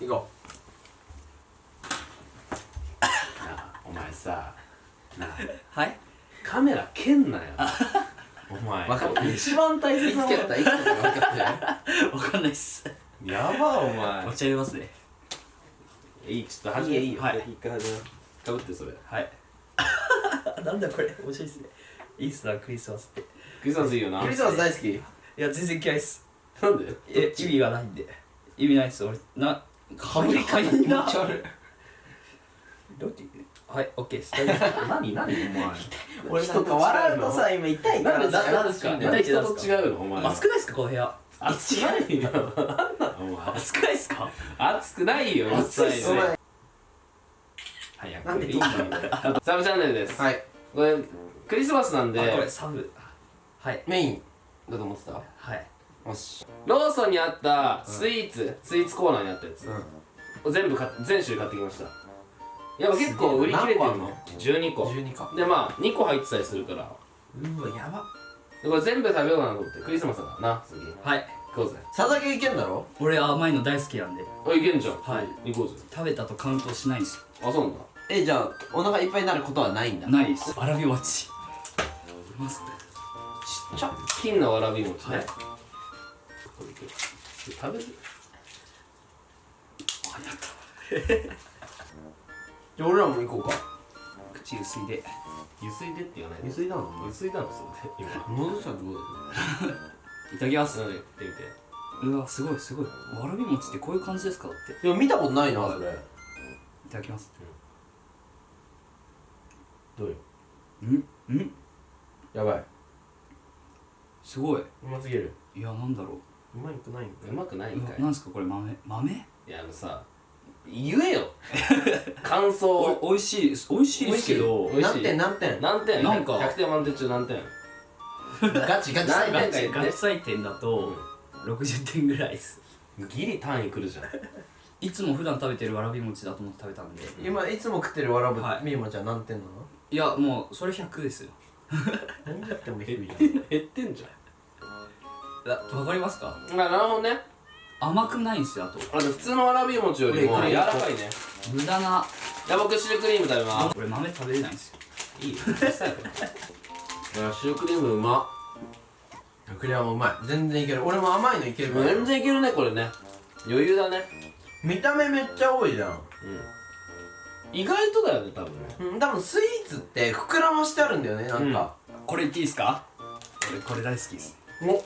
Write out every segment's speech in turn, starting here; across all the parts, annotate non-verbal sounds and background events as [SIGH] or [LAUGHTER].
行こなあお前さなあはい？カメラ蹴んなよ。お前。分かった一番大切なもの。つ蹴ったいつ蹴ったか分かったよわかんないっす。やばお前。お茶入れますね。いいちょっと始めいいよ。はい。一回始めかぶってそれはい。[LAUGHS] なんだこれ。面白いっすね。いいっすなクリスマスって。クリスマスいいよな。クリスマス大好き。いや全然嫌いっす。なんで？え意味がないんで。意味ないっす。俺なかぶりかいんどってはいオッケーです何何お前。俺なんか笑うとさ今痛いから。なんでだなんですかやめてなんで人と違うのお前。暑くないっすかこの部屋。暑くないよ。なんなのお前暑くないっすか？暑くないよ暑いね早くなんでいいのよサブチャンネルです。はい。これクリスマスなんで。あこれサブ。はい。メイン。だと思ってた？はいよし。ローソンにあったスイーツ、スイーツコーナーにあったやつ、う全部買っ全種類買ってきました。やっぱ結構売り切れてるの。何個あんの？12個。12かでまあ2個入ってたりするから。うわやば。でこれ全部食べようかなと思って。クリスマスだからな次。はい。行こうぜ。佐々木いけんだろ？俺甘いの大好きなんで。あいけんじゃん。はい。行こうぜ。食べたとカウントしないんですあそうなんだ。えじゃあお腹いっぱいになることはないんだ？ないです。わらび餅。いますちっちゃ。金のわらび餅ね、はいこれいける。食べるじゃあ [LAUGHS] 俺らも行こうか。口薄いで。ゆすいでって言わないで。水だのゆすいだのそれ今戻したらどうだよいただきます。ってみて。うわすごいすごい。わらび餅ってこういう感じですか？だって。いや見たことないなそれ。いただきます。どうよ？ん？ん？やばい。すごい。うますぎる。いやなんだろうまいくないんうまくないうんかい。なんですかこれ豆豆？いやあのさ言えよ。[LAUGHS] 感想を。おいしい美味しいですけど。美味しい。何点？何点？何点？なんか。100点満点中何点？ガチガチ何点ガチか言って。ガチ採点だと60点ぐらいです。ギリ単位くるじゃん。いつも普段食べてるわらび餅だと思って食べたんで。今いつも食ってるわらぶはい。みゆまちゃん何点なの？いやもうそれ100ですよ。何言っても低いじゃん。減ってんじいやわかりますか？あなるほどね。甘くないんですよあと。あと普通のわらび餅よりも柔らかいね。無駄な。じゃあ僕シュークリーム食べます。俺豆食べれないんですよ。いいよ。[LAUGHS] シュークリームうま。クリアもうまい。全然いける。俺も甘いのいける全然いけるねこれね。余裕だね。見た目めっちゃ多いじゃん。うん。意外とだよね多分ね。うん多分スイーツって膨らましてあるんだよねなんか、これ言っていいですか？俺これ大好きです。お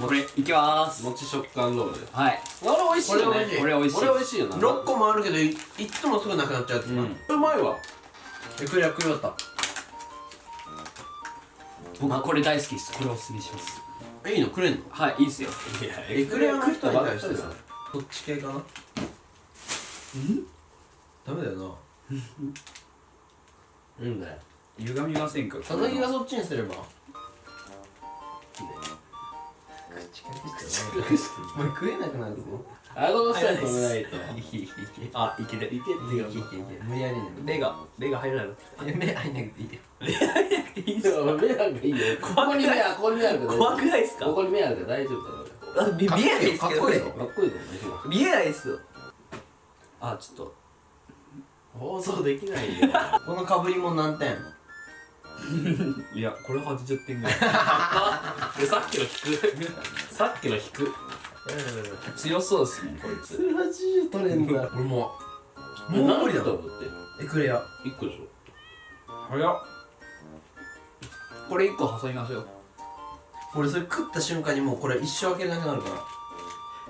これいきまーす。餅食感ロールはい。これ美味しいよね。これ美味しいこれ美味しい。これ美味しいよな。6個もあるけどいいっつもすぐなくなっちゃうやつな、うん。うまいわ。えクリア食いよった僕これ大好きです。これおすすめします。えいいの？くれんの？はいいいですよ。いやエクレアの人に対してばっかりさ。だそっち系かな？ダメだよな。うん。だよ。歪みませんか？佐々木がそっちにすればお前食えなくなるぞ。顎の下に止めないと。あいける。いけってよいけ無理やりね目が目が入らなくて。いや目入んなくていいよ目なんかいいよ。ここに目あここに目ある怖くないですか？ここに目あるから大丈夫だろあ見見えないですけどかっこいい見えないですよ。あちょっと。放送できないよ。[LAUGHS] このかぶりも何点？いやこれ80点ぐらいでさっきの引く。さっきの引く。強そうですねこいつ。80取れんだ。俺も。うもうもう無理だだってエクレア1個でしょ。早っ。これ1個挟みましょう。俺それ食った瞬間にもうこれ一生開けれなくなるから。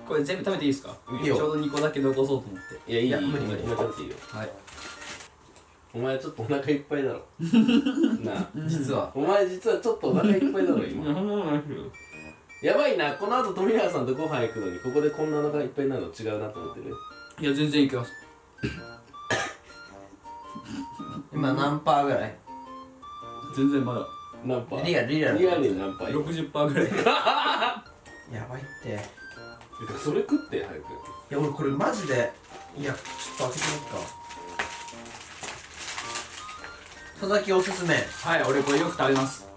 これ全部食べていいですか？いいよ。ちょうど2個だけ残そうと思って。いやいいいや無理無理。今食べていいよ。はいお前ちょっとお腹いっぱいだろ。[LAUGHS] なあ。実は。お前実はちょっとお腹いっぱいだろ今。やばいな。この後富永さんとご飯行くのにここでこんなお腹いっぱいになるの違うなと思ってる？いや全然いけます。[LAUGHS] 今何パーぐらい？全然まだ。何パー？リアルリアル。リアルに何パー？60%ぐらい。[LAUGHS] やばいって。いやそれ食って早く。俺これマジで。いやちょっと開けてみっか佐々木おすすめ。いやはい俺これよく食べます。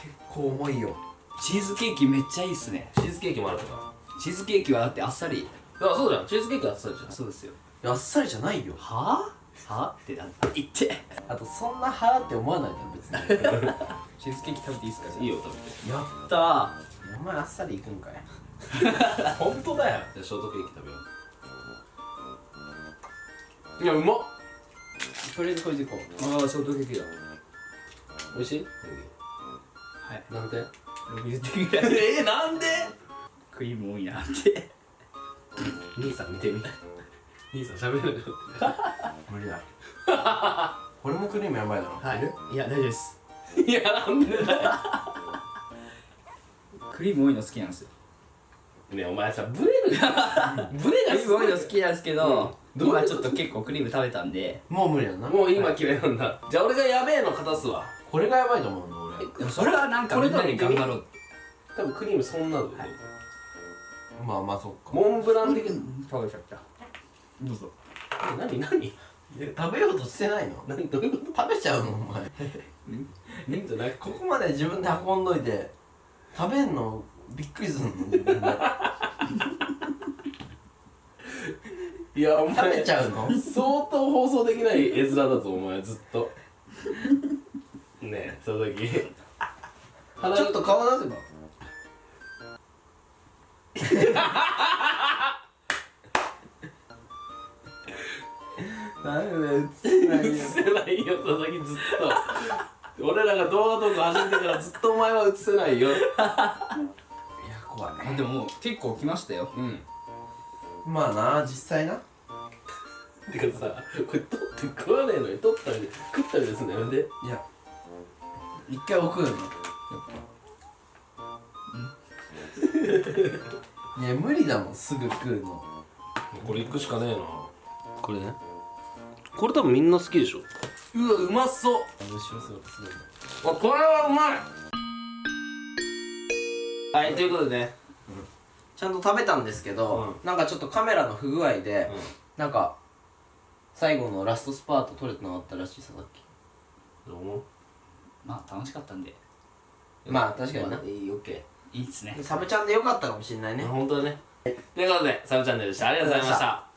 結構重いよ。チーズケーキめっちゃいいっすね。チーズケーキもあるか。らチーズケーキはだってあっさり。だからそうじゃん。チーズケーキあっさりじゃん。そうですよ。あっさりじゃないよ。はあはあってなんだ言って。あとそんなはーって思わないじゃん別に。[LAUGHS] チーズケーキ食べていいですかいいよ食べて。やったー。お前あっさりいくんかい。本当だよ。じゃあショートケーキ食べよう。いやうまっとりあえずこれでいこう。ああショートケーキだ。美味しい？はい。なんで？60点ぐらいえー、なんで？クリーム多いなって。兄さん見てみ。兄さん喋れる。[LAUGHS] 無理だ。[LAUGHS] これもクリームやばいだろはい。いや大丈夫です。いやなんでだよ。[LAUGHS] クリーム多いの好きなんですよ。ねえお前さブレるブレクがすごいの好きなんですけど、うんどういうこと今ちょっと結構クリーム食べたんで。もう無理やんな。もう今決めなんだ。じゃあ俺がやべえの片すわ。これがやばいと思うの俺。でもそれはなんかこれみんなで頑張ろう。多分クリームそんなの、はい。まあまあそっか。モンブラン的。食べちゃった。どうぞ。何何？食べようとしてないの？何どういうこ食べちゃうのお前。とじゃなくここまで自分で運んどいて食べんのびっくりするの自分でいやお前食べちゃうの？相当放送できない絵面だぞお前ずっと。ねえその時。鼻ちょっと顔出せば。ダメだよ映せない映せないよ佐々木ずっと。俺らが動画トーク始めてからずっとお前は映せないよ。いや怖い。あでももう結構来ましたよ。うんまあな実際な。てかさこれ取って食わねえのに取ったり食ったりですね。なんで？いや一回置くよね。いや無理だもんすぐ食うの。これ行くしかねえな。これね。これ多分みんな好きでしょ。うわうまそう。後ろ姿すごい。あこれはうまい。はいということでねちゃんと食べたんですけど、なんかちょっとカメラの不具合で、なんか最後のラストスパート撮れてなかったらしいささっき。どうもまあ楽しかったんで。まあ確かにな、いいオッケいいっすね。サブちゃんでよかったかもしれないーね本当だね。ということでサブチャンネルでした。ありがとうございました